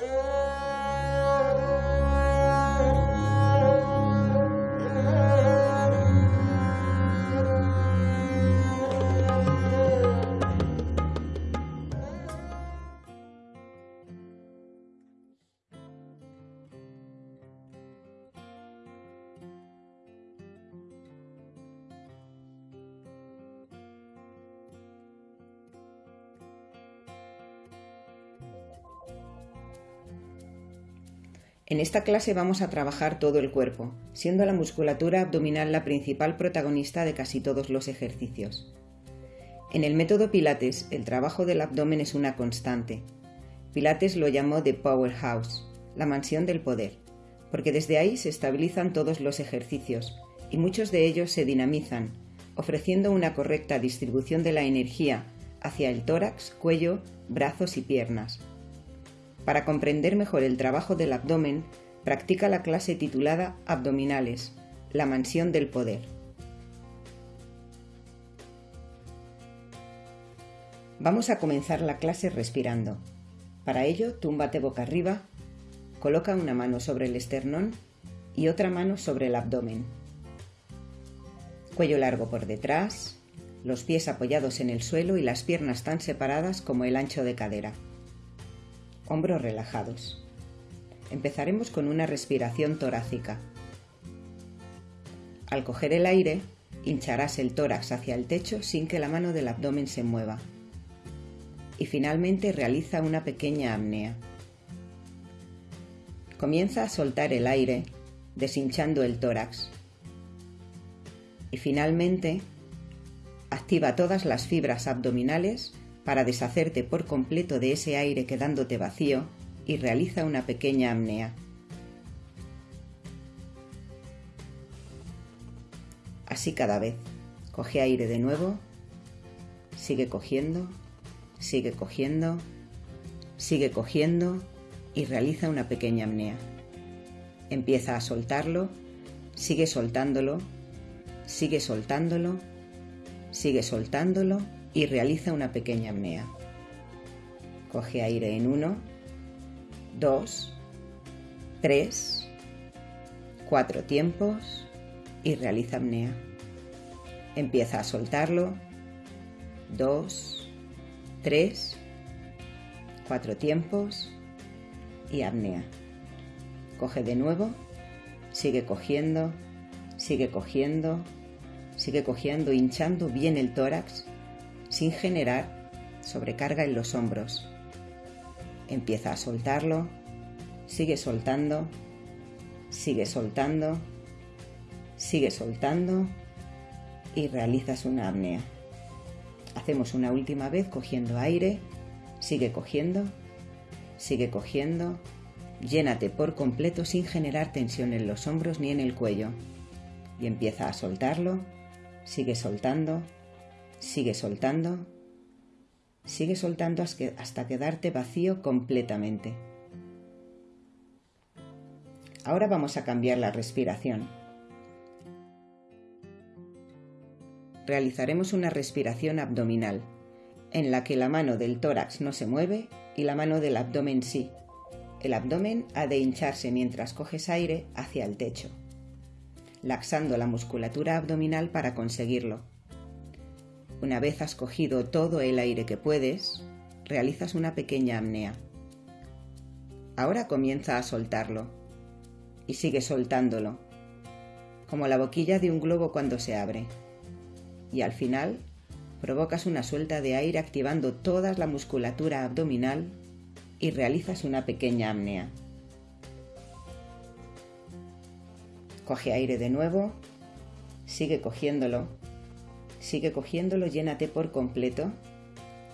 Oh. En esta clase vamos a trabajar todo el cuerpo, siendo la musculatura abdominal la principal protagonista de casi todos los ejercicios. En el método Pilates, el trabajo del abdomen es una constante. Pilates lo llamó The Powerhouse, la mansión del poder, porque desde ahí se estabilizan todos los ejercicios y muchos de ellos se dinamizan, ofreciendo una correcta distribución de la energía hacia el tórax, cuello, brazos y piernas. Para comprender mejor el trabajo del abdomen, practica la clase titulada Abdominales, la mansión del poder. Vamos a comenzar la clase respirando. Para ello, túmbate boca arriba, coloca una mano sobre el esternón y otra mano sobre el abdomen. Cuello largo por detrás, los pies apoyados en el suelo y las piernas tan separadas como el ancho de cadera hombros relajados. Empezaremos con una respiración torácica. Al coger el aire, hincharás el tórax hacia el techo sin que la mano del abdomen se mueva. Y finalmente realiza una pequeña apnea. Comienza a soltar el aire, deshinchando el tórax. Y finalmente, activa todas las fibras abdominales para deshacerte por completo de ese aire quedándote vacío y realiza una pequeña apnea. Así cada vez. Coge aire de nuevo, sigue cogiendo, sigue cogiendo, sigue cogiendo y realiza una pequeña apnea. Empieza a soltarlo, sigue soltándolo, sigue soltándolo, sigue soltándolo y realiza una pequeña apnea. Coge aire en 1, 2, 3, 4 tiempos y realiza apnea. Empieza a soltarlo. 2, 3, 4 tiempos y apnea. Coge de nuevo, sigue cogiendo, sigue cogiendo, sigue cogiendo, hinchando bien el tórax sin generar sobrecarga en los hombros. Empieza a soltarlo, sigue soltando, sigue soltando, sigue soltando y realizas una apnea. Hacemos una última vez cogiendo aire, sigue cogiendo, sigue cogiendo, llénate por completo sin generar tensión en los hombros ni en el cuello. Y empieza a soltarlo, sigue soltando, Sigue soltando, sigue soltando hasta quedarte vacío completamente. Ahora vamos a cambiar la respiración. Realizaremos una respiración abdominal, en la que la mano del tórax no se mueve y la mano del abdomen sí. El abdomen ha de hincharse mientras coges aire hacia el techo, laxando la musculatura abdominal para conseguirlo. Una vez has cogido todo el aire que puedes, realizas una pequeña apnea. Ahora comienza a soltarlo y sigue soltándolo, como la boquilla de un globo cuando se abre. Y al final provocas una suelta de aire activando toda la musculatura abdominal y realizas una pequeña apnea. Coge aire de nuevo, sigue cogiéndolo Sigue cogiéndolo, llénate por completo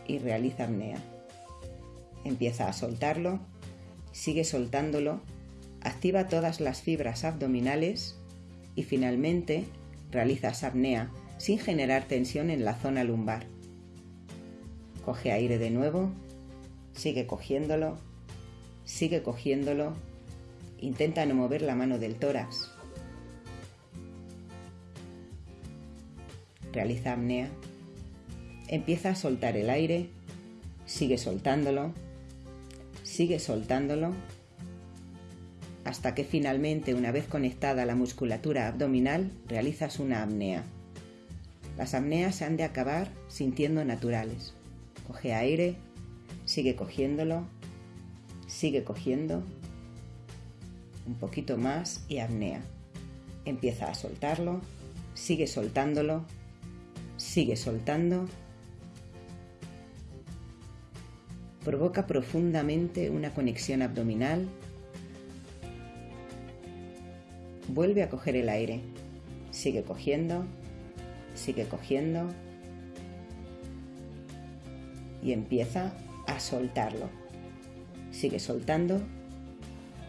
y realiza apnea. Empieza a soltarlo, sigue soltándolo, activa todas las fibras abdominales y finalmente realizas apnea sin generar tensión en la zona lumbar. Coge aire de nuevo, sigue cogiéndolo, sigue cogiéndolo, intenta no mover la mano del tórax. Realiza apnea, empieza a soltar el aire, sigue soltándolo, sigue soltándolo hasta que finalmente, una vez conectada la musculatura abdominal, realizas una apnea. Las apneas se han de acabar sintiendo naturales. Coge aire, sigue cogiéndolo, sigue cogiendo, un poquito más y apnea. Empieza a soltarlo, sigue soltándolo, sigue soltando. Provoca profundamente una conexión abdominal. Vuelve a coger el aire. Sigue cogiendo, sigue cogiendo y empieza a soltarlo. Sigue soltando,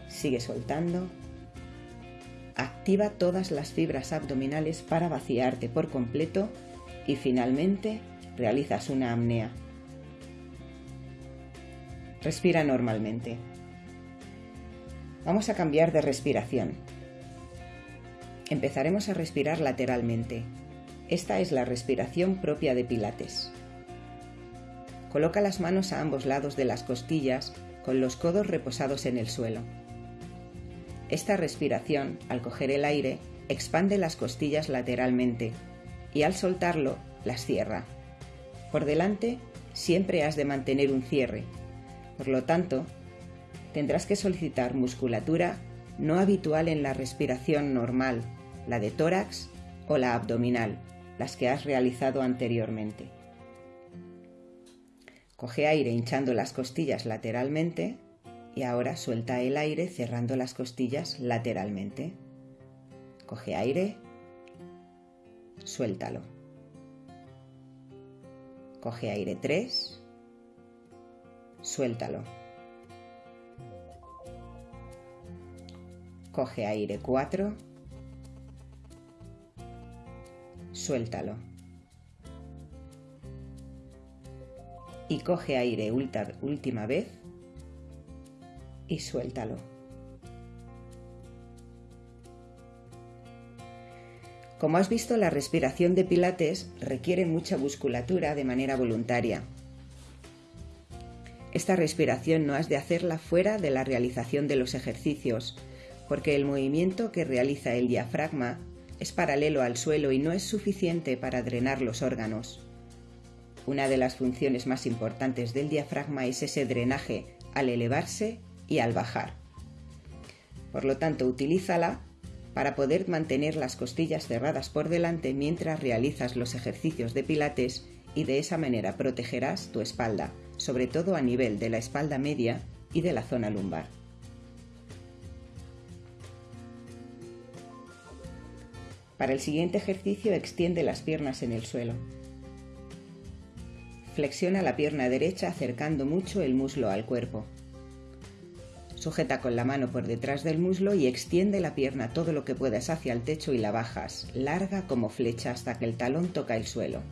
sigue soltando. Activa todas las fibras abdominales para vaciarte por completo y finalmente realizas una apnea. Respira normalmente. Vamos a cambiar de respiración. Empezaremos a respirar lateralmente. Esta es la respiración propia de Pilates. Coloca las manos a ambos lados de las costillas con los codos reposados en el suelo. Esta respiración, al coger el aire, expande las costillas lateralmente y al soltarlo las cierra. Por delante siempre has de mantener un cierre. Por lo tanto, tendrás que solicitar musculatura no habitual en la respiración normal, la de tórax o la abdominal, las que has realizado anteriormente. Coge aire hinchando las costillas lateralmente y ahora suelta el aire cerrando las costillas lateralmente. Coge aire, suéltalo. Coge aire 3, suéltalo. Coge aire 4, suéltalo. Y coge aire última vez y suéltalo. Como has visto, la respiración de Pilates requiere mucha musculatura de manera voluntaria. Esta respiración no has de hacerla fuera de la realización de los ejercicios, porque el movimiento que realiza el diafragma es paralelo al suelo y no es suficiente para drenar los órganos. Una de las funciones más importantes del diafragma es ese drenaje al elevarse y al bajar. Por lo tanto, utilízala para poder mantener las costillas cerradas por delante mientras realizas los ejercicios de pilates y de esa manera protegerás tu espalda, sobre todo a nivel de la espalda media y de la zona lumbar. Para el siguiente ejercicio extiende las piernas en el suelo. Flexiona la pierna derecha acercando mucho el muslo al cuerpo. Sujeta con la mano por detrás del muslo y extiende la pierna todo lo que puedas hacia el techo y la bajas, larga como flecha hasta que el talón toca el suelo.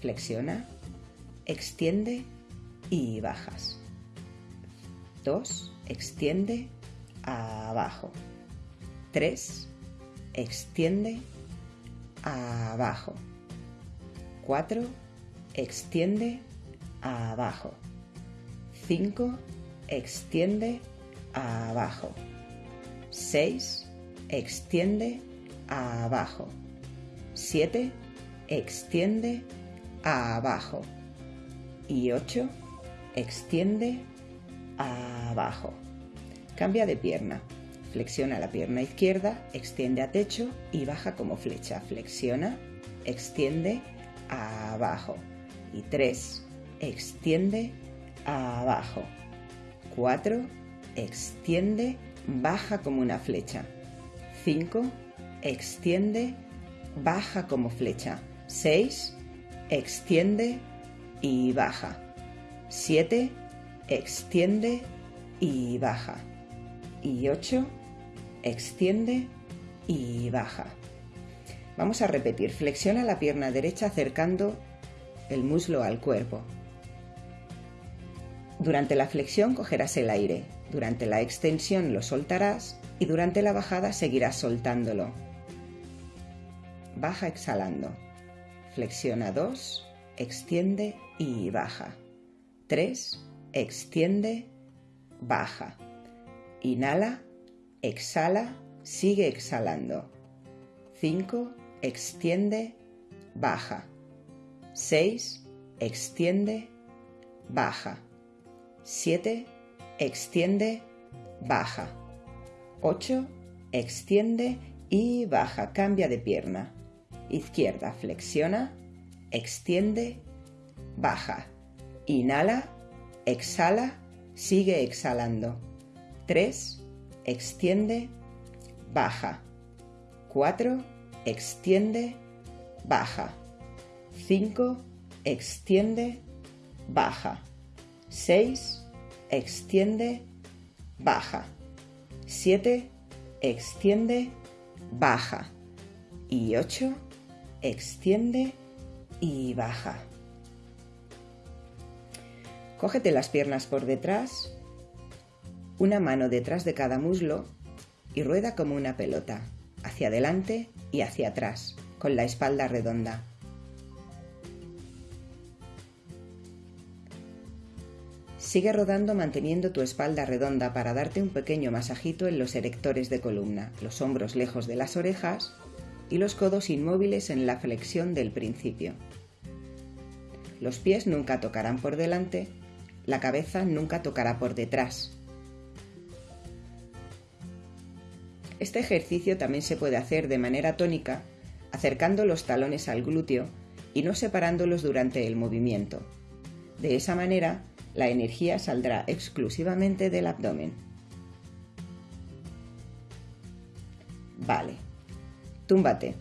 Flexiona, extiende y bajas. 2. Extiende, abajo. 3. Extiende, abajo. 4. Extiende, abajo. 5 extiende abajo. 6, extiende abajo. 7, extiende abajo. Y 8, extiende abajo. Cambia de pierna. Flexiona la pierna izquierda, extiende a techo y baja como flecha. Flexiona, extiende abajo. Y 3, extiende abajo. 4. Extiende, baja como una flecha. 5. Extiende, baja como flecha. 6. Extiende y baja. 7. Extiende y baja. Y 8. Extiende y baja. Vamos a repetir. Flexiona la pierna derecha acercando el muslo al cuerpo. Durante la flexión cogerás el aire, durante la extensión lo soltarás y durante la bajada seguirás soltándolo. Baja exhalando. Flexiona 2, extiende y baja. 3, extiende, baja. Inhala, exhala, sigue exhalando. 5, extiende, baja. 6, extiende, baja. 7, extiende, baja. 8, extiende y baja. Cambia de pierna. Izquierda, flexiona, extiende, baja. Inhala, exhala, sigue exhalando. 3, extiende, baja. 4, extiende, baja. 5, extiende, baja. 6, extiende, baja. 7, extiende, baja. Y 8, extiende y baja. Cógete las piernas por detrás, una mano detrás de cada muslo y rueda como una pelota, hacia adelante y hacia atrás, con la espalda redonda. Sigue rodando manteniendo tu espalda redonda para darte un pequeño masajito en los erectores de columna, los hombros lejos de las orejas y los codos inmóviles en la flexión del principio. Los pies nunca tocarán por delante, la cabeza nunca tocará por detrás. Este ejercicio también se puede hacer de manera tónica, acercando los talones al glúteo y no separándolos durante el movimiento. De esa manera, la energía saldrá exclusivamente del abdomen. Vale. Túmbate.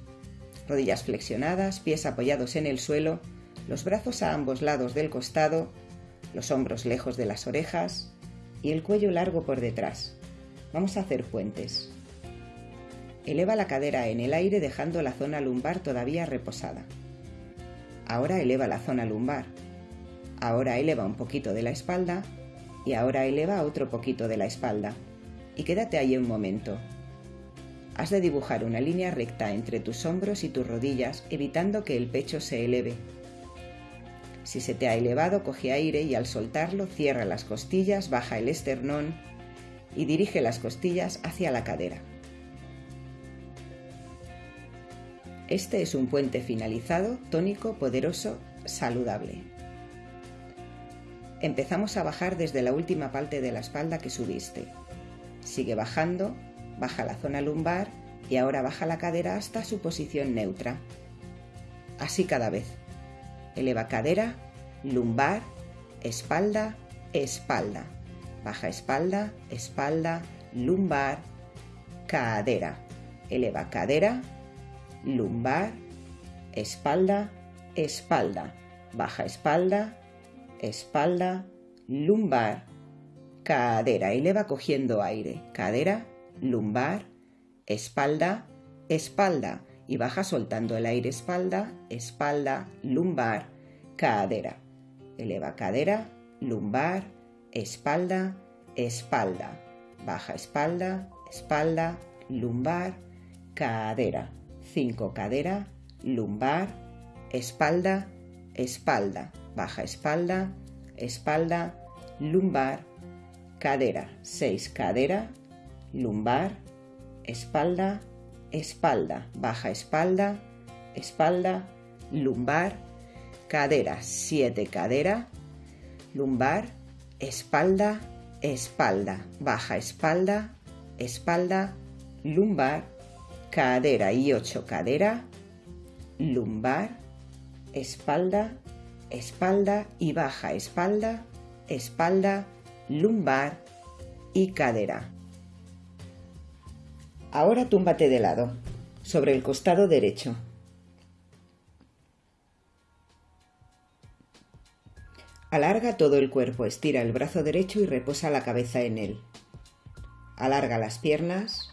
Rodillas flexionadas, pies apoyados en el suelo, los brazos a ambos lados del costado, los hombros lejos de las orejas y el cuello largo por detrás. Vamos a hacer puentes. Eleva la cadera en el aire dejando la zona lumbar todavía reposada. Ahora eleva la zona lumbar. Ahora eleva un poquito de la espalda y ahora eleva otro poquito de la espalda. Y quédate ahí un momento. Has de dibujar una línea recta entre tus hombros y tus rodillas evitando que el pecho se eleve. Si se te ha elevado, coge aire y al soltarlo cierra las costillas, baja el esternón y dirige las costillas hacia la cadera. Este es un puente finalizado, tónico, poderoso, saludable. Empezamos a bajar desde la última parte de la espalda que subiste. Sigue bajando, baja la zona lumbar y ahora baja la cadera hasta su posición neutra. Así cada vez. Eleva cadera, lumbar, espalda, espalda. Baja espalda, espalda, lumbar, cadera. Eleva cadera, lumbar, espalda, espalda. Baja espalda, espalda, lumbar, cadera. Eleva cogiendo aire. Cadera, lumbar, espalda, espalda. Y baja soltando el aire espalda, espalda, lumbar, cadera. Eleva cadera, lumbar, espalda, espalda. Baja espalda, espalda, lumbar, cadera. 5 cadera, lumbar, espalda, espalda baja espalda, espalda, lumbar, cadera, 6 cadera, lumbar, espalda, espalda, baja espalda, espalda, lumbar, cadera, 7 cadera, lumbar, espalda, espalda, baja espalda, espalda, lumbar, cadera. Y 8 cadera, lumbar, espalda, espalda y baja espalda, espalda, lumbar y cadera. Ahora túmbate de lado, sobre el costado derecho. Alarga todo el cuerpo, estira el brazo derecho y reposa la cabeza en él. Alarga las piernas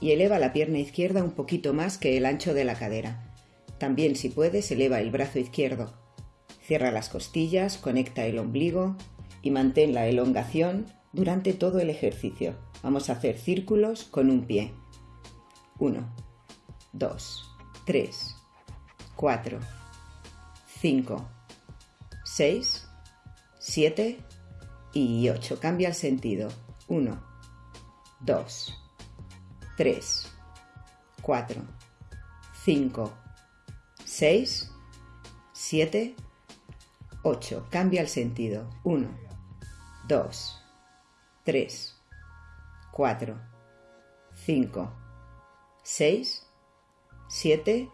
y eleva la pierna izquierda un poquito más que el ancho de la cadera. También si puedes eleva el brazo izquierdo, Cierra las costillas, conecta el ombligo y mantén la elongación durante todo el ejercicio. Vamos a hacer círculos con un pie. 1, 2, 3, 4, 5, 6, 7, y 8. Cambia el sentido. 1, 2, 3, 4, 5, 6, 7, 8. Cambia el sentido. 1, 2, 3, 4, 5, 6, 7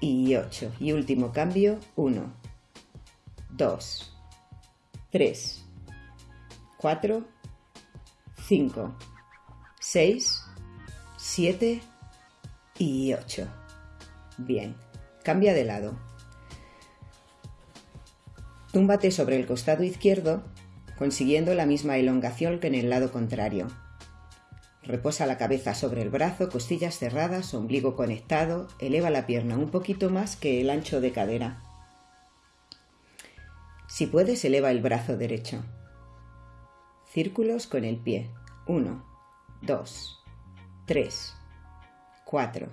y 8. Y último cambio, 1, 2, 3, 4, 5, 6, 7 y 8. Bien, cambia de lado. Túmbate sobre el costado izquierdo, consiguiendo la misma elongación que en el lado contrario. Reposa la cabeza sobre el brazo, costillas cerradas, ombligo conectado, eleva la pierna un poquito más que el ancho de cadera. Si puedes, eleva el brazo derecho. Círculos con el pie. 1, 2, 3, 4,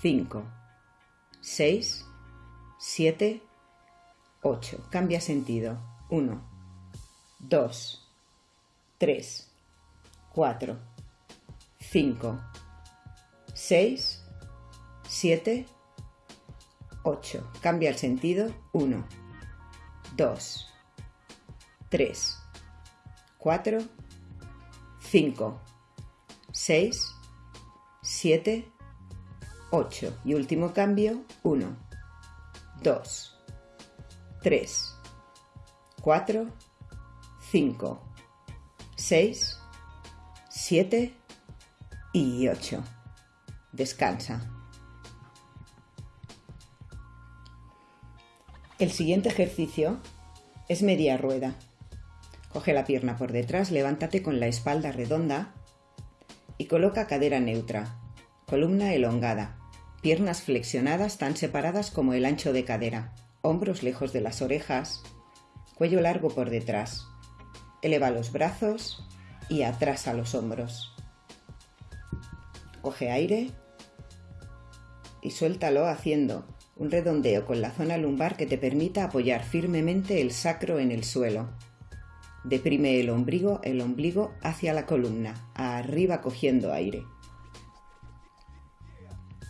5, 6, 7, 8. Cambia sentido. 1, 2, 3, 4, 5, 6, 7, 8. Cambia el sentido. 1, 2, 3, 4, 5, 6, 7, 8. Y último cambio, 1, 2, 3, 4, 5, 6, 7 y 8. Descansa. El siguiente ejercicio es media rueda. Coge la pierna por detrás, levántate con la espalda redonda y coloca cadera neutra, columna elongada, piernas flexionadas tan separadas como el ancho de cadera, hombros lejos de las orejas, cuello largo por detrás. Eleva los brazos y atrás a los hombros. Coge aire y suéltalo haciendo un redondeo con la zona lumbar que te permita apoyar firmemente el sacro en el suelo. Deprime el ombligo, el ombligo hacia la columna, arriba cogiendo aire.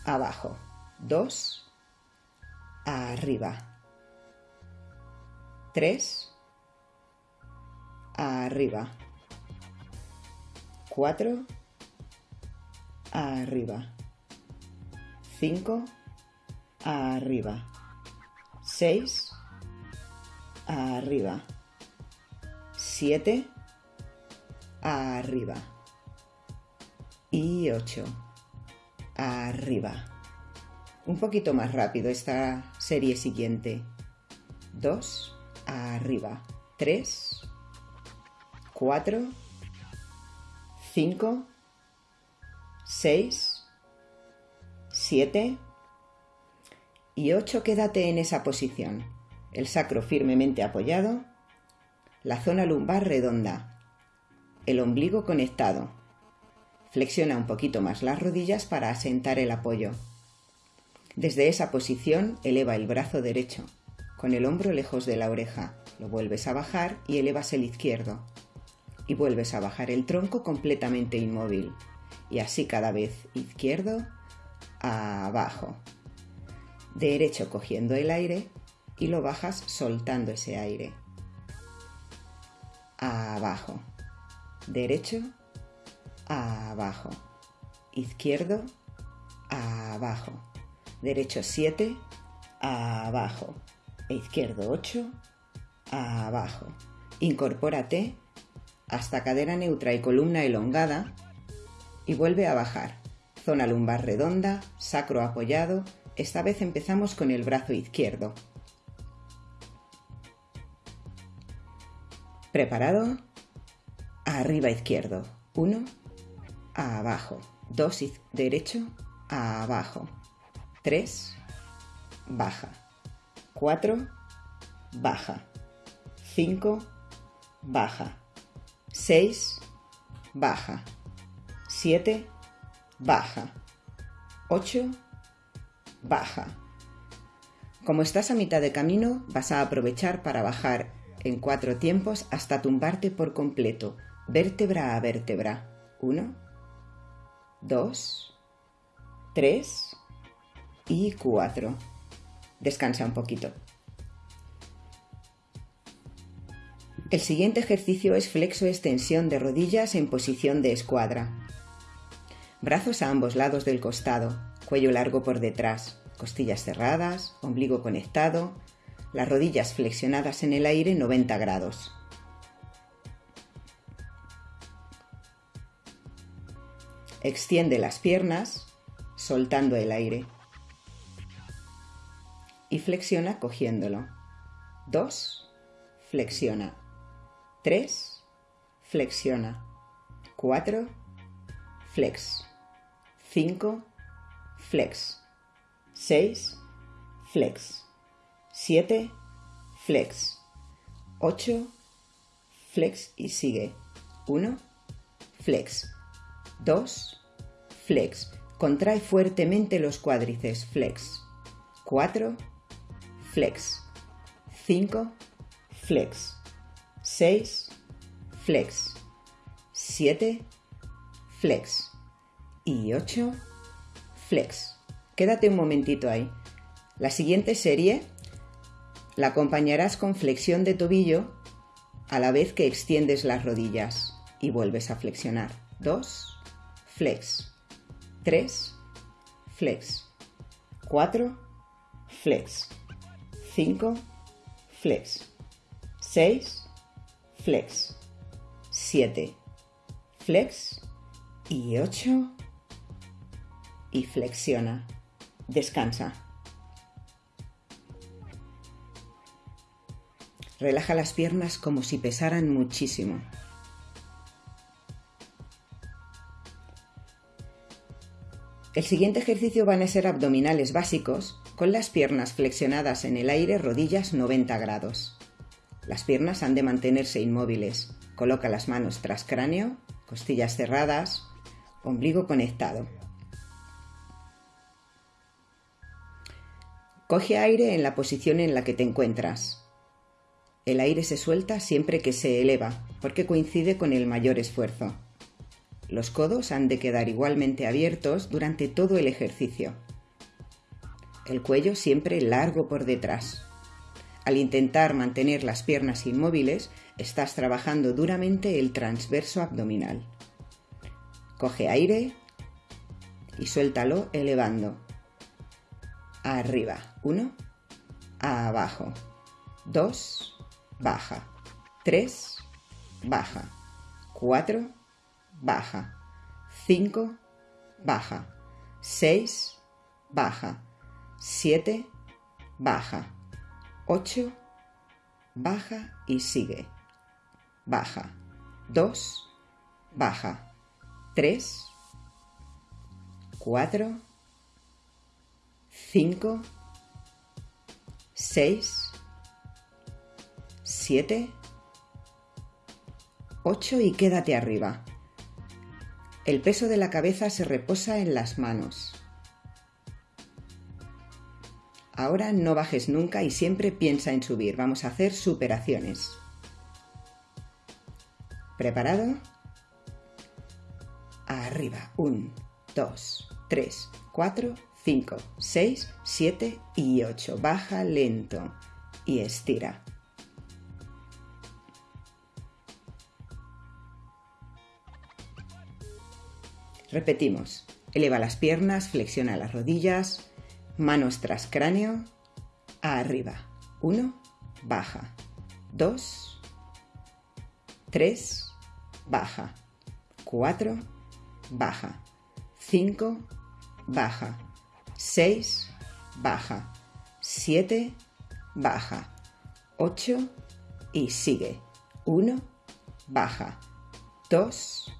Abajo. Dos. Arriba. Tres. Arriba. Cuatro. Arriba. Cinco. Arriba. Seis. Arriba. 7 arriba y 8 arriba. Un poquito más rápido esta serie siguiente. 2 arriba. 3 4 5 6 7 y 8 quédate en esa posición. El sacro firmemente apoyado la zona lumbar redonda, el ombligo conectado. Flexiona un poquito más las rodillas para asentar el apoyo. Desde esa posición eleva el brazo derecho, con el hombro lejos de la oreja. Lo vuelves a bajar y elevas el izquierdo. Y vuelves a bajar el tronco completamente inmóvil. Y así cada vez izquierdo, abajo. Derecho cogiendo el aire y lo bajas soltando ese aire abajo. Derecho, abajo. Izquierdo, abajo. Derecho 7, abajo. Izquierdo 8, abajo. Incorpórate hasta cadera neutra y columna elongada y vuelve a bajar. Zona lumbar redonda, sacro apoyado. Esta vez empezamos con el brazo izquierdo. ¿Preparado? Arriba izquierdo. 1, abajo. 2 derecho, abajo. 3, baja. 4, baja. 5, baja. 6, baja. 7, baja. 8, baja. Como estás a mitad de camino, vas a aprovechar para bajar en cuatro tiempos hasta tumbarte por completo, vértebra a vértebra. Uno, dos, tres y cuatro. Descansa un poquito. El siguiente ejercicio es flexo-extensión de rodillas en posición de escuadra. Brazos a ambos lados del costado, cuello largo por detrás, costillas cerradas, ombligo conectado, las rodillas flexionadas en el aire 90 grados. Extiende las piernas, soltando el aire. Y flexiona cogiéndolo. 2. Flexiona. 3. Flexiona. 4. Flex. 5. Flex. 6. Flex. 7. Flex. 8. Flex y sigue. 1. Flex. 2. Flex. Contrae fuertemente los cuádriceps. Flex. 4. Flex. 5. Flex. 6, flex, 7, flex y 8, flex. Quédate un momentito ahí. La siguiente serie la acompañarás con flexión de tobillo a la vez que extiendes las rodillas y vuelves a flexionar. 2, flex, 3, flex, 4, flex, 5, flex, 6, flex, 7, flex y 8 y flexiona. Descansa. Relaja las piernas como si pesaran muchísimo. El siguiente ejercicio van a ser abdominales básicos con las piernas flexionadas en el aire, rodillas 90 grados. Las piernas han de mantenerse inmóviles. Coloca las manos tras cráneo, costillas cerradas, ombligo conectado. Coge aire en la posición en la que te encuentras. El aire se suelta siempre que se eleva, porque coincide con el mayor esfuerzo. Los codos han de quedar igualmente abiertos durante todo el ejercicio. El cuello siempre largo por detrás. Al intentar mantener las piernas inmóviles, estás trabajando duramente el transverso abdominal. Coge aire y suéltalo elevando. Arriba. 1. Abajo. 2. Baja. 3. Baja. 4. Baja. 5. Baja. 6. Baja. 7. Baja. 8, baja y sigue. Baja. 2, baja. 3, 4, 5, 6, 7, 8 y quédate arriba. El peso de la cabeza se reposa en las manos. Ahora no bajes nunca y siempre piensa en subir. Vamos a hacer superaciones. ¿Preparado? Arriba. 1, 2, 3, 4, 5, 6, 7 y 8. Baja lento y estira. Repetimos. Eleva las piernas, flexiona las rodillas, Manos tras cráneo, arriba. 1, baja. 2, 3, baja. 4, baja. 5, baja. 6, baja. 7, baja. 8 y sigue. 1, baja. 2,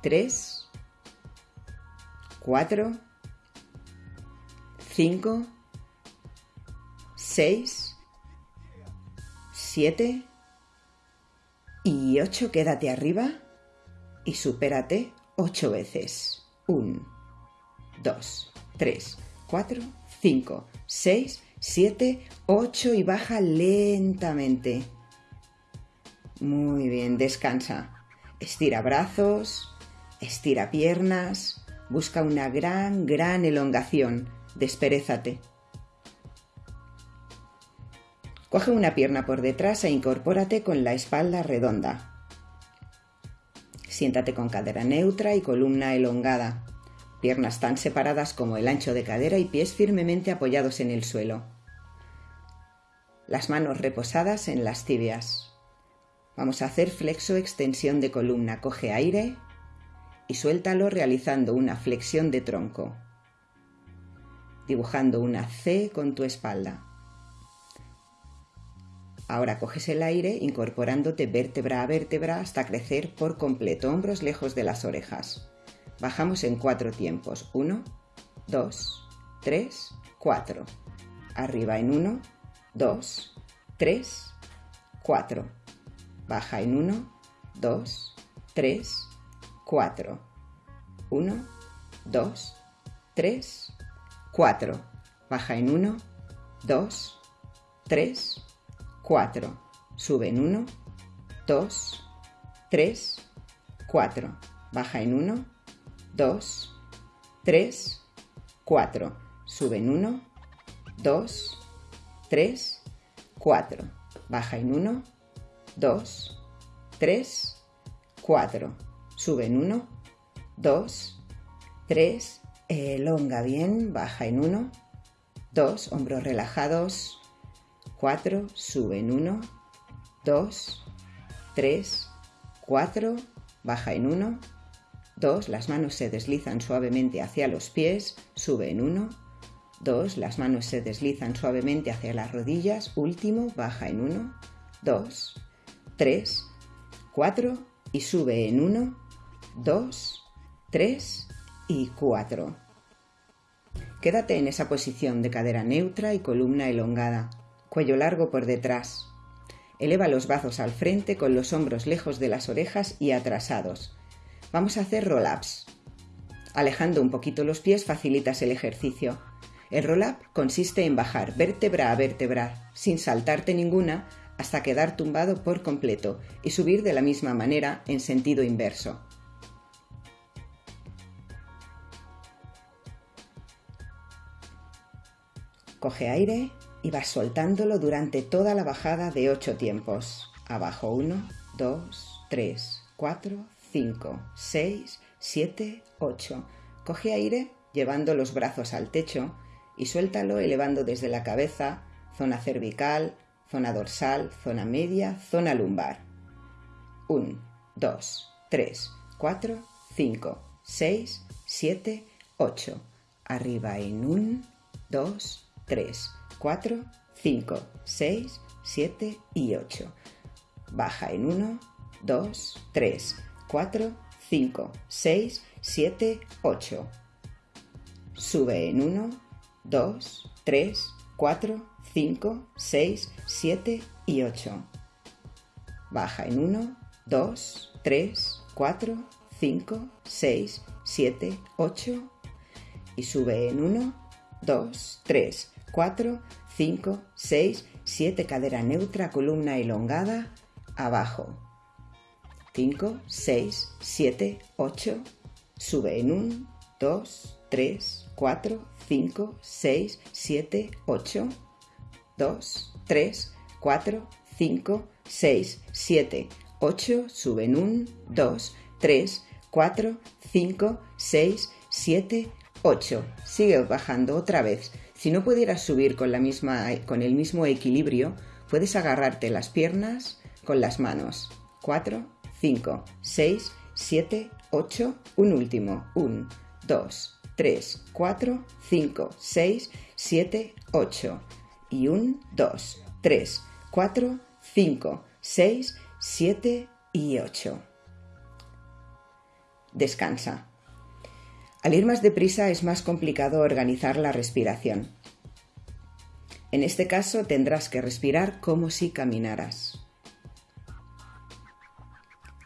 3, 4, 5, 6, 7 y 8. Quédate arriba y supérate 8 veces. 1, 2, 3, 4, 5, 6, 7, 8 y baja lentamente. Muy bien, descansa. Estira brazos, estira piernas, busca una gran, gran elongación. Desperezate. Coge una pierna por detrás e incorpórate con la espalda redonda. Siéntate con cadera neutra y columna elongada, piernas tan separadas como el ancho de cadera y pies firmemente apoyados en el suelo. Las manos reposadas en las tibias. Vamos a hacer flexo extensión de columna. Coge aire y suéltalo realizando una flexión de tronco, dibujando una C con tu espalda. Ahora coges el aire incorporándote vértebra a vértebra hasta crecer por completo, hombros lejos de las orejas. Bajamos en cuatro tiempos. Uno, dos, tres, cuatro. Arriba en uno, dos, tres, cuatro. Baja en uno, dos, tres, cuatro. Uno, dos, tres, cuatro. Baja en uno, dos, tres, 4. Sube en 1, 2, 3, 4. Baja en 1, 2, 3, 4. Sube en 1, 2, 3, 4. Baja en 1, 2, 3, 4. Sube en 1, 2, 3, elonga bien, baja en 1, 2, hombros relajados, 4, sube en 1, 2, 3, 4, baja en 1, 2, las manos se deslizan suavemente hacia los pies, sube en 1, 2, las manos se deslizan suavemente hacia las rodillas, último, baja en 1, 2, 3, 4 y sube en 1, 2, 3 y 4. Quédate en esa posición de cadera neutra y columna elongada cuello largo por detrás. Eleva los brazos al frente con los hombros lejos de las orejas y atrasados. Vamos a hacer roll-ups. Alejando un poquito los pies facilitas el ejercicio. El roll-up consiste en bajar vértebra a vértebra, sin saltarte ninguna, hasta quedar tumbado por completo y subir de la misma manera en sentido inverso. Coge aire y vas soltándolo durante toda la bajada de 8 tiempos. Abajo 1, 2, 3, 4, 5, 6, 7, 8. Coge aire llevando los brazos al techo y suéltalo elevando desde la cabeza, zona cervical, zona dorsal, zona media, zona lumbar. 1, 2, 3, 4, 5, 6, 7, 8. Arriba en 1, 2, 3, 4, 5, 6, 7 y 8. Baja en 1, 2, 3, 4, 5, 6, 7, 8. Sube en 1, 2, 3, 4, 5, 6, 7 y 8. Baja en 1, 2, 3, 4, 5, 6, 7, 8. Y sube en 1, 2, 3, 4, 5, 6, 7, cadera neutra, columna elongada, abajo. 5, 6, 7, 8, sube en 1, 2, 3, 4, 5, 6, 7, 8, 2, 3, 4, 5, 6, 7, 8, sube en 1, 2, 3, 4, 5, 6, 7, 8. Sigue bajando otra vez. Si no pudieras subir con, la misma, con el mismo equilibrio, puedes agarrarte las piernas con las manos. 4, 5, 6, 7, 8, un último. 1, 2, 3, 4, 5, 6, 7, 8. Y 1, 2, 3, 4, 5, 6, 7 y 8. Descansa. Al ir más deprisa es más complicado organizar la respiración. En este caso tendrás que respirar como si caminaras.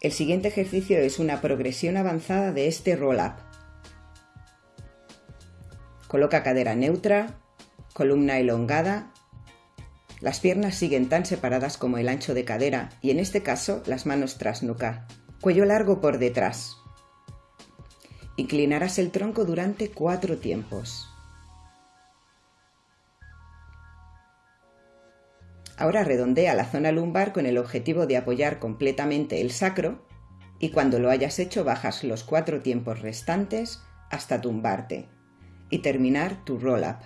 El siguiente ejercicio es una progresión avanzada de este roll-up. Coloca cadera neutra, columna elongada. Las piernas siguen tan separadas como el ancho de cadera y en este caso las manos tras nuca. Cuello largo por detrás. Inclinarás el tronco durante cuatro tiempos. Ahora redondea la zona lumbar con el objetivo de apoyar completamente el sacro y cuando lo hayas hecho bajas los cuatro tiempos restantes hasta tumbarte y terminar tu roll-up.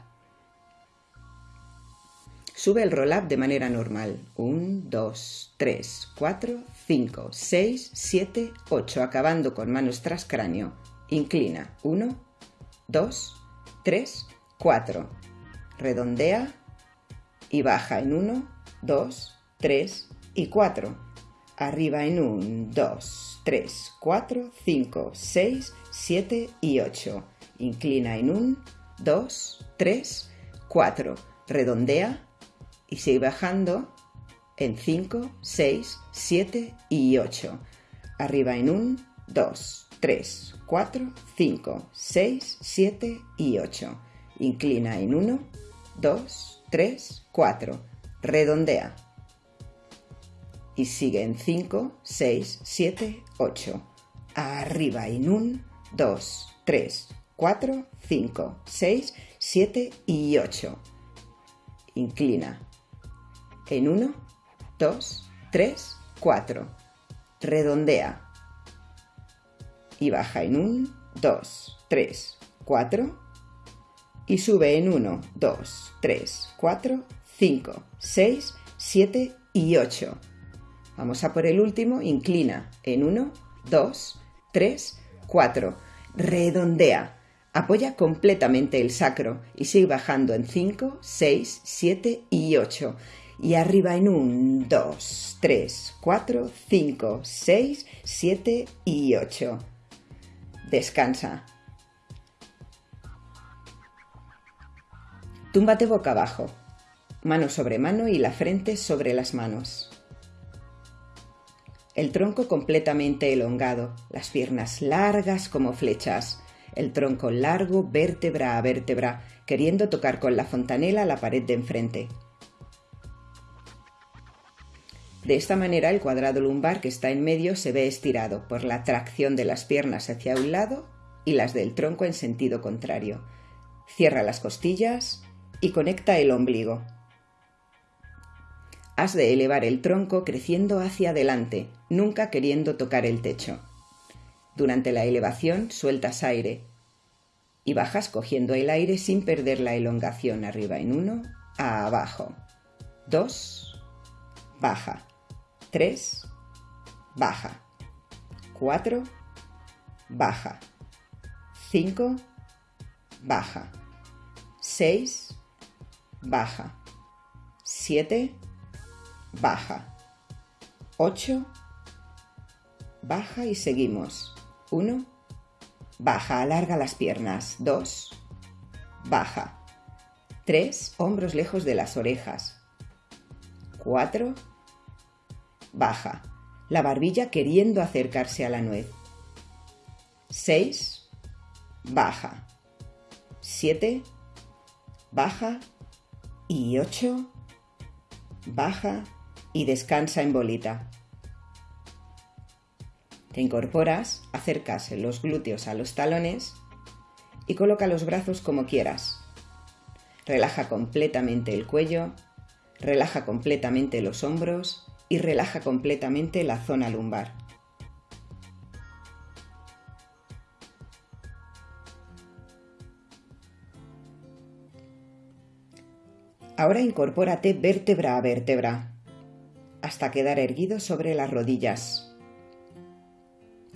Sube el roll-up de manera normal. 1, 2, 3, 4, 5, 6, 7, 8, acabando con manos tras cráneo. Inclina. 1, 2, 3, 4. Redondea y baja en 1, 2, 3 y 4. Arriba en 1, 2, 3, 4, 5, 6, 7 y 8. Inclina en 1, 2, 3, 4. Redondea y sigue bajando en 5, 6, 7 y 8. Arriba en 1, 2, 3, 4, 5, 6, 7 y 8. Inclina en 1, 2, 3, 4. Redondea. Y sigue en 5, 6, 7, 8. Arriba en 1, 2, 3, 4, 5, 6, 7 y 8. Inclina. En 1, 2, 3, 4. Redondea. Y baja en 1, 2, 3, 4. Y sube en 1, 2, 3, 4, 5, 6, 7 y 8. Vamos a por el último. Inclina en 1, 2, 3, 4. Redondea. Apoya completamente el sacro y sigue bajando en 5, 6, 7 y 8. Y arriba en 1, 2, 3, 4, 5, 6, 7 y 8. Descansa. Túmbate boca abajo, mano sobre mano y la frente sobre las manos. El tronco completamente elongado, las piernas largas como flechas, el tronco largo vértebra a vértebra, queriendo tocar con la fontanela la pared de enfrente. De esta manera el cuadrado lumbar que está en medio se ve estirado por la tracción de las piernas hacia un lado y las del tronco en sentido contrario. Cierra las costillas y conecta el ombligo. Has de elevar el tronco creciendo hacia adelante, nunca queriendo tocar el techo. Durante la elevación sueltas aire y bajas cogiendo el aire sin perder la elongación arriba en uno, a abajo. Dos, baja. Tres, baja. Cuatro, baja. Cinco, baja. Seis, baja. Siete, baja. Ocho, baja y seguimos. 1, baja, alarga las piernas. 2, baja. 3, hombros lejos de las orejas. 4, baja, la barbilla queriendo acercarse a la nuez. 6, baja. 7, baja. Y 8, baja y descansa en bolita. Te incorporas, acercas los glúteos a los talones y coloca los brazos como quieras. Relaja completamente el cuello, relaja completamente los hombros y relaja completamente la zona lumbar. Ahora incorpórate vértebra a vértebra hasta quedar erguido sobre las rodillas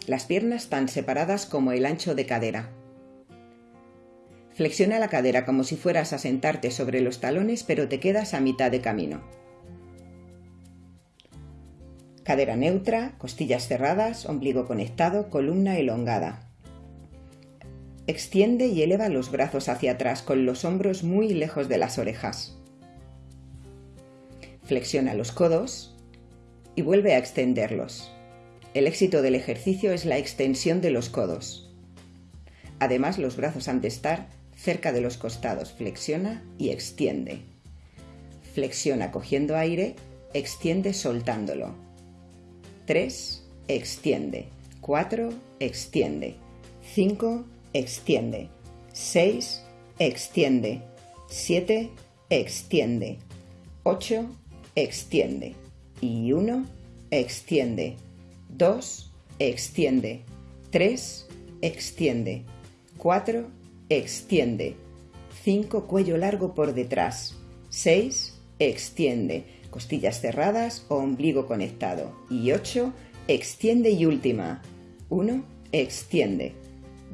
las piernas tan separadas como el ancho de cadera. Flexiona la cadera como si fueras a sentarte sobre los talones, pero te quedas a mitad de camino. Cadera neutra, costillas cerradas, ombligo conectado, columna elongada. Extiende y eleva los brazos hacia atrás con los hombros muy lejos de las orejas. Flexiona los codos y vuelve a extenderlos. El éxito del ejercicio es la extensión de los codos. Además, los brazos han de estar cerca de los costados, flexiona y extiende. Flexiona cogiendo aire, extiende soltándolo. 3, extiende. 4, extiende. 5, extiende. 6, extiende. 7, extiende. 8, extiende. Y 1, extiende. 2, extiende. 3, extiende. 4, extiende. 5, cuello largo por detrás. 6, extiende. Costillas cerradas o ombligo conectado. Y 8, extiende y última. 1, extiende.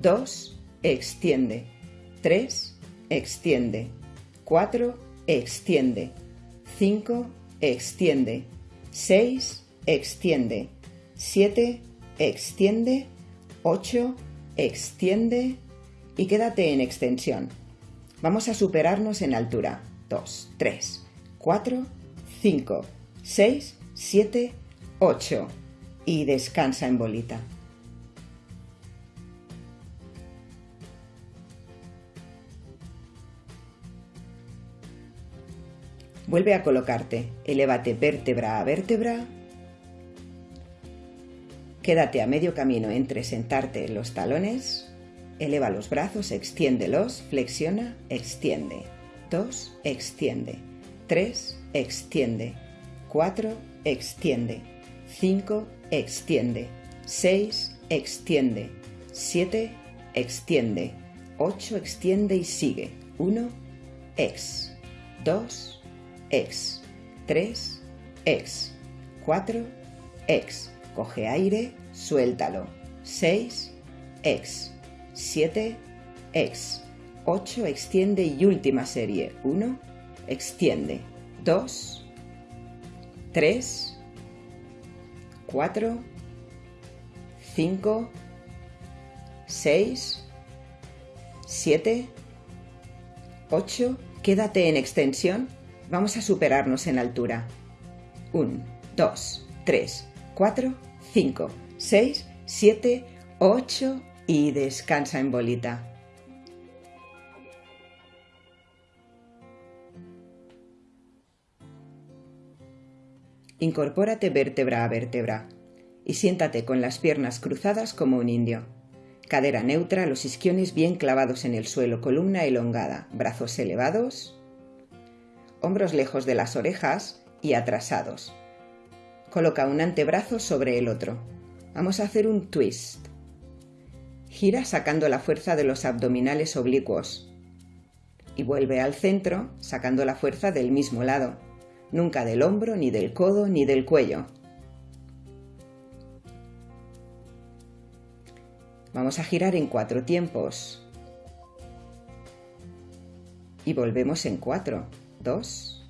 2, extiende. 3, extiende. 4, extiende. 5, extiende. 6, extiende. 7, extiende. 8, extiende. Y quédate en extensión. Vamos a superarnos en altura. 2, 3, 4, 5, 6, 7, 8. Y descansa en bolita. Vuelve a colocarte. Elévate vértebra a vértebra. Quédate a medio camino entre sentarte en los talones. Eleva los brazos, extiéndelos, flexiona, extiende. 2, extiende. 3, extiende. 4, extiende. 5, extiende. 6, extiende. 7, extiende. 8, extiende y sigue. 1, ex. 2, ex. 3, ex. 4, ex. Coge aire, suéltalo. 6, ex. 7, ex. 8, extiende y última serie. 1, extiende. 2, 3, 4, 5, 6, 7, 8. Quédate en extensión Vamos a superarnos en altura. 1, 2, 3, 4, 5, 6, 7, 8 y descansa en bolita. Incorpórate vértebra a vértebra y siéntate con las piernas cruzadas como un indio. Cadera neutra, los isquiones bien clavados en el suelo, columna elongada, brazos elevados hombros lejos de las orejas y atrasados. Coloca un antebrazo sobre el otro. Vamos a hacer un twist. Gira sacando la fuerza de los abdominales oblicuos. Y vuelve al centro sacando la fuerza del mismo lado, nunca del hombro, ni del codo, ni del cuello. Vamos a girar en cuatro tiempos. Y volvemos en cuatro. 2,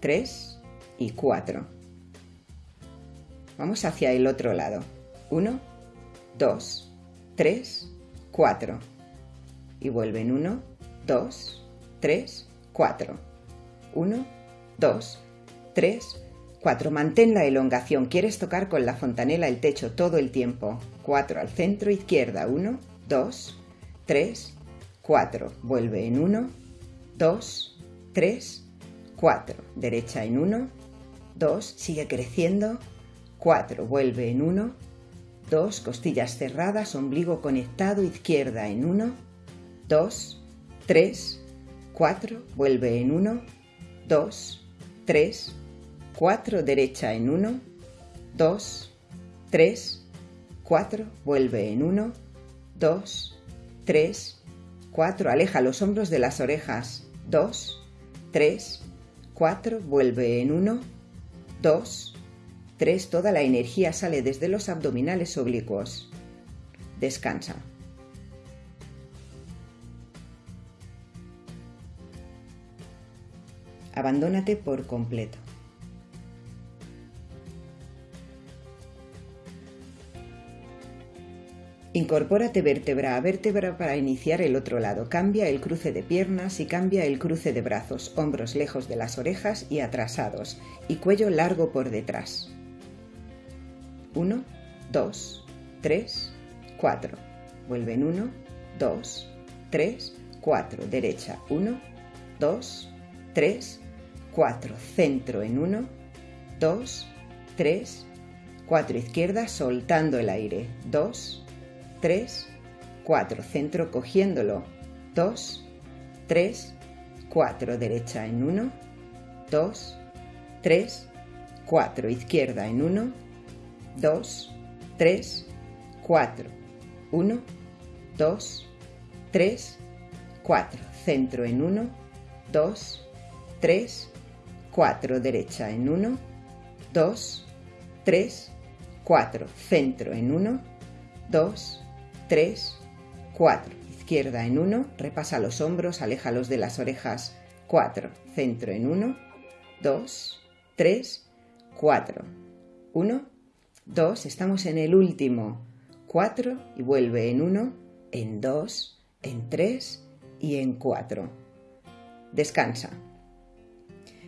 3 y 4. Vamos hacia el otro lado. 1, 2, 3, 4. Y vuelven 1, 2, 3, 4. 1, 2, 3, 4. Mantén la elongación. Quieres tocar con la fontanela el techo todo el tiempo. 4 al centro izquierda. 1, 2, 3, 4. Vuelve en 1, 2, 3, 4, derecha en 1, 2, sigue creciendo, 4, vuelve en 1, 2, costillas cerradas, ombligo conectado, izquierda en 1, 2, 3, 4, vuelve en 1, 2, 3, 4, derecha en 1, 2, 3, 4, vuelve en 1, 2, 3, 4, aleja los hombros de las orejas, 2, 3, 4, vuelve en 1, 2, 3, toda la energía sale desde los abdominales oblicuos. Descansa. Abandónate por completo. Incorpórate vértebra a vértebra para iniciar el otro lado. Cambia el cruce de piernas y cambia el cruce de brazos, hombros lejos de las orejas y atrasados, y cuello largo por detrás. 1, 2, 3, 4. Vuelven 1, 2, 3, 4, derecha 1, 2, 3, 4, centro en 1, 2, 3, 4 izquierda soltando el aire, 2, 3, 4 centro cogiéndolo, 2, 3, 4 derecha en 1, 2, 3, 4 izquierda en 1, 2, 3, 4, 1, 2, 3, 4, centro en 1, 2, 3, 4, derecha en 1, 2, 3, 4, centro en 1, 2, 3, 4, izquierda en 1, repasa los hombros, aléjalos de las orejas, 4, centro en 1, 2, 3, 4, 1, 2, estamos en el último, 4 y vuelve en 1, en 2, en 3 y en 4. Descansa.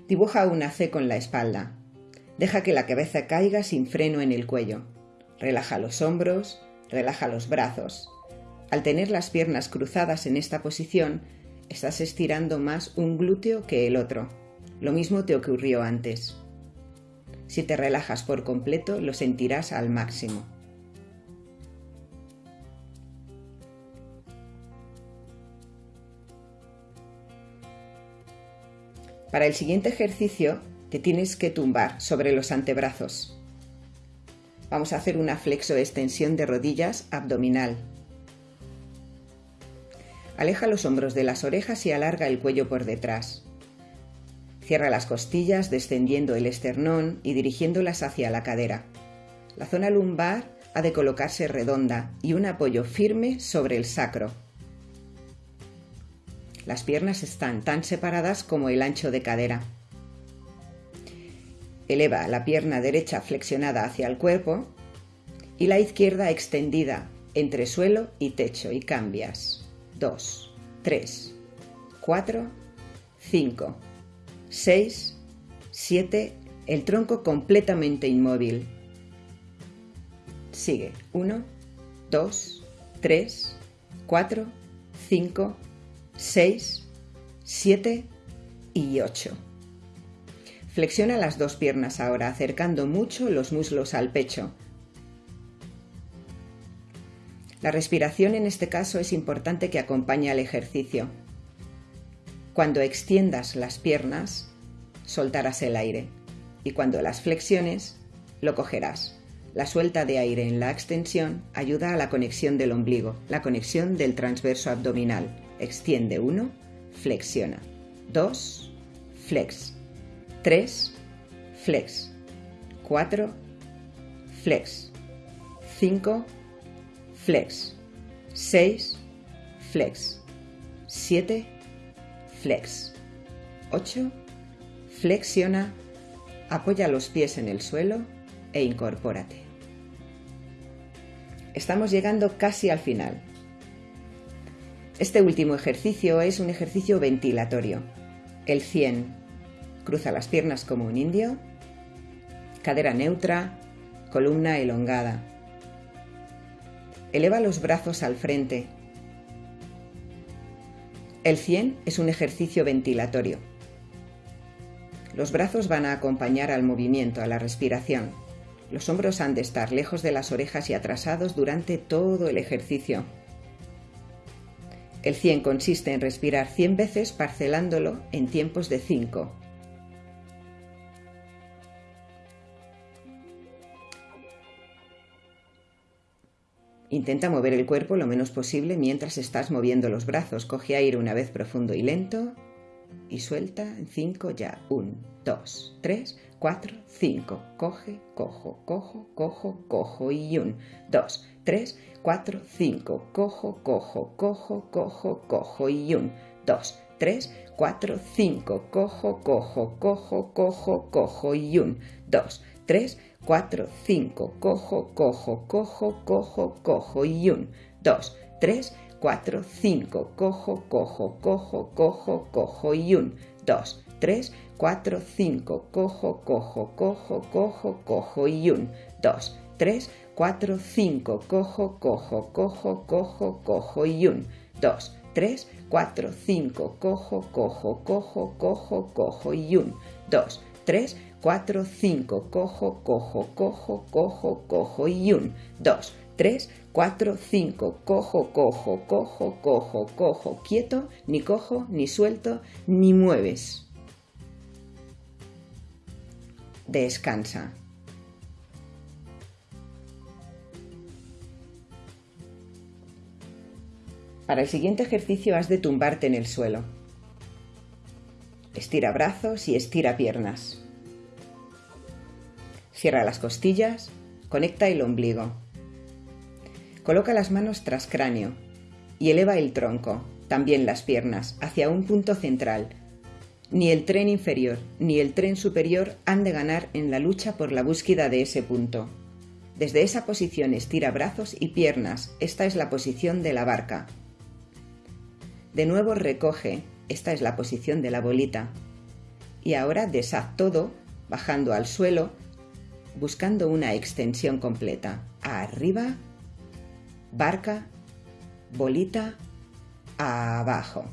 Dibuja una C con la espalda. Deja que la cabeza caiga sin freno en el cuello. Relaja los hombros, relaja los brazos. Al tener las piernas cruzadas en esta posición, estás estirando más un glúteo que el otro. Lo mismo te ocurrió antes. Si te relajas por completo, lo sentirás al máximo. Para el siguiente ejercicio te tienes que tumbar sobre los antebrazos. Vamos a hacer una flexo-extensión de rodillas abdominal. Aleja los hombros de las orejas y alarga el cuello por detrás. Cierra las costillas descendiendo el esternón y dirigiéndolas hacia la cadera. La zona lumbar ha de colocarse redonda y un apoyo firme sobre el sacro. Las piernas están tan separadas como el ancho de cadera. Eleva la pierna derecha flexionada hacia el cuerpo y la izquierda extendida entre suelo y techo y cambias. 2, 3, 4, 5, 6, 7, el tronco completamente inmóvil. Sigue. 1, 2, 3, 4, 5, 6, 7 y 8. Flexiona las dos piernas ahora, acercando mucho los muslos al pecho. La respiración en este caso es importante que acompañe al ejercicio. Cuando extiendas las piernas, soltarás el aire y cuando las flexiones, lo cogerás. La suelta de aire en la extensión ayuda a la conexión del ombligo, la conexión del transverso abdominal extiende 1, flexiona. 2, flex. 3, flex. 4, flex. 5, flex. 6, flex. 7, flex. 8, flexiona, apoya los pies en el suelo e incorpórate. Estamos llegando casi al final. Este último ejercicio es un ejercicio ventilatorio. El 100. Cruza las piernas como un indio. Cadera neutra. Columna elongada. Eleva los brazos al frente. El 100 es un ejercicio ventilatorio. Los brazos van a acompañar al movimiento, a la respiración. Los hombros han de estar lejos de las orejas y atrasados durante todo el ejercicio. El 100 consiste en respirar 100 veces parcelándolo en tiempos de 5. Intenta mover el cuerpo lo menos posible mientras estás moviendo los brazos. Coge aire una vez profundo y lento y suelta en 5 ya. 1, 2, 3, 4, 5. Coge, cojo, cojo, cojo, cojo y 1, 2, 3, 4, 5, cojo, cojo, cojo, cojo, cojo y 1, 2, 3, 4, 5, cojo, cojo, cojo, cojo, cojo y 1, 2, 3, 4, 5, cojo, cojo, cojo, cojo, cojo y 1, 2, 3, 4, 5, cojo, cojo, cojo, cojo, cojo y 1, 2, 3, 4, 5, cojo, cojo, cojo, cojo, cojo y 1, 2, 3, 4, 5, cojo, cojo, cojo, cojo, cojo. Y 1, 2, 3, 4, 5, cojo, cojo, cojo, cojo, cojo. Y 1, 2, 3, 4, 5, cojo, cojo, cojo, cojo, cojo. Y 1, 2, 3, 4, 5, cojo, cojo, cojo, cojo, cojo, quieto, ni cojo, ni suelto, ni mueves. Descansa. Para el siguiente ejercicio has de tumbarte en el suelo. Estira brazos y estira piernas. Cierra las costillas, conecta el ombligo. Coloca las manos tras cráneo y eleva el tronco, también las piernas, hacia un punto central. Ni el tren inferior ni el tren superior han de ganar en la lucha por la búsqueda de ese punto. Desde esa posición estira brazos y piernas. Esta es la posición de la barca. De nuevo recoge, esta es la posición de la bolita. Y ahora deshaz todo, bajando al suelo, buscando una extensión completa. Arriba, barca, bolita, abajo.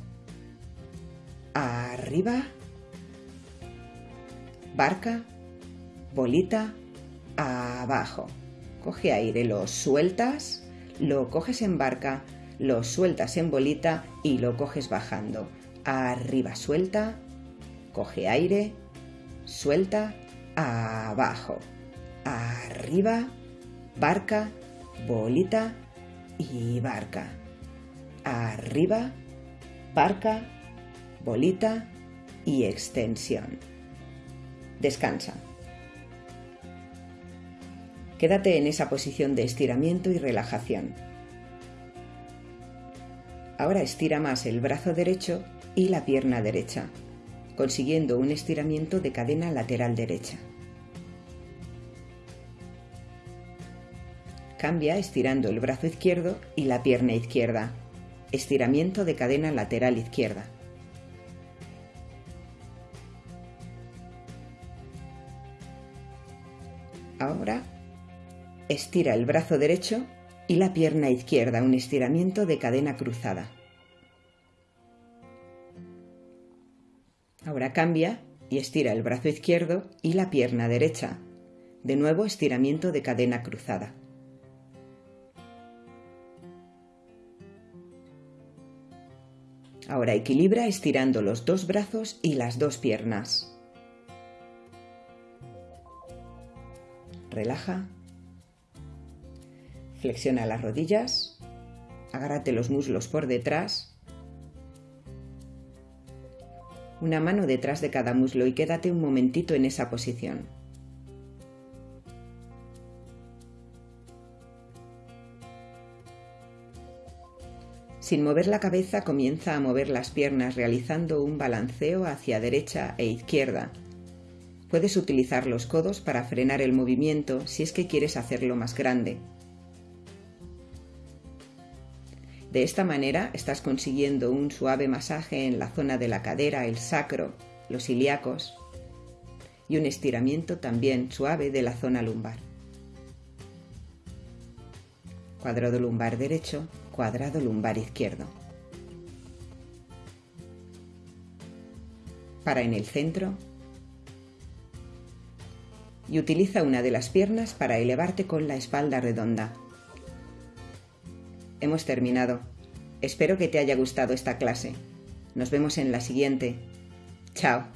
Arriba, barca, bolita, abajo. Coge aire, lo sueltas, lo coges en barca, lo sueltas en bolita y lo coges bajando. Arriba suelta, coge aire, suelta, abajo. Arriba, barca, bolita y barca. Arriba, barca, bolita y extensión. Descansa. Quédate en esa posición de estiramiento y relajación. Ahora estira más el brazo derecho y la pierna derecha, consiguiendo un estiramiento de cadena lateral derecha. Cambia estirando el brazo izquierdo y la pierna izquierda. Estiramiento de cadena lateral izquierda. Ahora estira el brazo derecho y la pierna izquierda, un estiramiento de cadena cruzada. Ahora cambia y estira el brazo izquierdo y la pierna derecha. De nuevo estiramiento de cadena cruzada. Ahora equilibra estirando los dos brazos y las dos piernas. Relaja Flexiona las rodillas, agárrate los muslos por detrás, una mano detrás de cada muslo y quédate un momentito en esa posición. Sin mover la cabeza comienza a mover las piernas realizando un balanceo hacia derecha e izquierda. Puedes utilizar los codos para frenar el movimiento si es que quieres hacerlo más grande. De esta manera estás consiguiendo un suave masaje en la zona de la cadera, el sacro, los ilíacos y un estiramiento también suave de la zona lumbar. Cuadrado lumbar derecho, cuadrado lumbar izquierdo. Para en el centro y utiliza una de las piernas para elevarte con la espalda redonda hemos terminado. Espero que te haya gustado esta clase. Nos vemos en la siguiente. Chao.